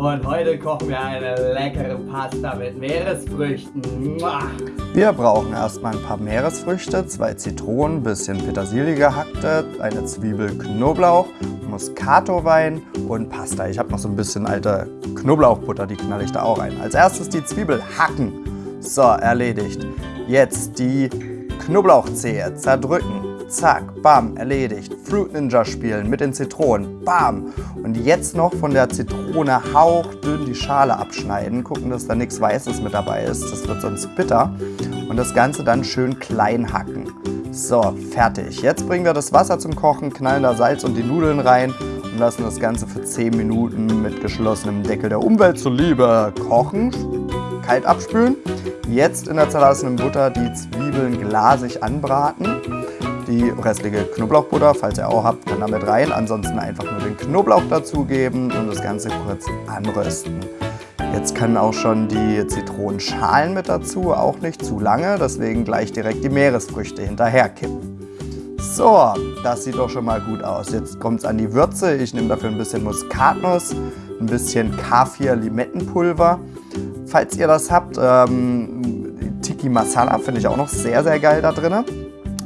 Und heute kochen wir eine leckere Pasta mit Meeresfrüchten. Wir brauchen erstmal ein paar Meeresfrüchte, zwei Zitronen, bisschen Petersilie gehackte, eine Zwiebel, Knoblauch, Muscato-Wein und Pasta. Ich habe noch so ein bisschen alte Knoblauchbutter, die knall ich da auch rein. Als erstes die Zwiebel hacken. So, erledigt. Jetzt die Knoblauchzehe zerdrücken zack, bam, erledigt. Fruit Ninja spielen mit den Zitronen, bam. Und jetzt noch von der Zitrone hauchdünn die Schale abschneiden, gucken, dass da nichts Weißes mit dabei ist, das wird sonst bitter. Und das Ganze dann schön klein hacken. So, fertig. Jetzt bringen wir das Wasser zum Kochen, knallen da Salz und die Nudeln rein und lassen das Ganze für 10 Minuten mit geschlossenem Deckel der Umwelt zuliebe kochen. Kalt abspülen. Jetzt in der zerlassenen Butter die Zwiebeln glasig anbraten die restliche Knoblauchbutter, falls ihr auch habt, dann damit rein. Ansonsten einfach nur den Knoblauch dazugeben und das Ganze kurz anrösten. Jetzt können auch schon die Zitronenschalen mit dazu, auch nicht zu lange, deswegen gleich direkt die Meeresfrüchte hinterher kippen. So, das sieht doch schon mal gut aus. Jetzt kommt es an die Würze. Ich nehme dafür ein bisschen Muskatnuss, ein bisschen Kaffir-Limettenpulver. Falls ihr das habt, ähm, Tiki Masala finde ich auch noch sehr, sehr geil da drin.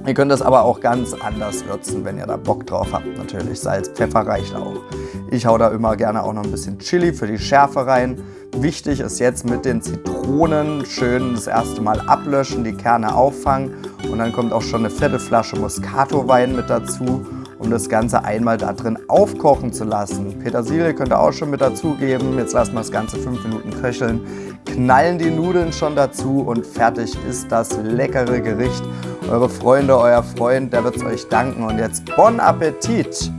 Ihr könnt das aber auch ganz anders würzen, wenn ihr da Bock drauf habt. Natürlich Salz, Pfeffer reicht auch. Ich hau da immer gerne auch noch ein bisschen Chili für die Schärfe rein. Wichtig ist jetzt mit den Zitronen schön das erste Mal ablöschen, die Kerne auffangen und dann kommt auch schon eine fette Flasche Moscato-Wein mit dazu, um das Ganze einmal da drin aufkochen zu lassen. Petersilie könnt ihr auch schon mit dazugeben. Jetzt lassen wir das Ganze fünf Minuten köcheln, knallen die Nudeln schon dazu und fertig ist das leckere Gericht eure Freunde, euer Freund, der wird es euch danken. Und jetzt Bon Appetit!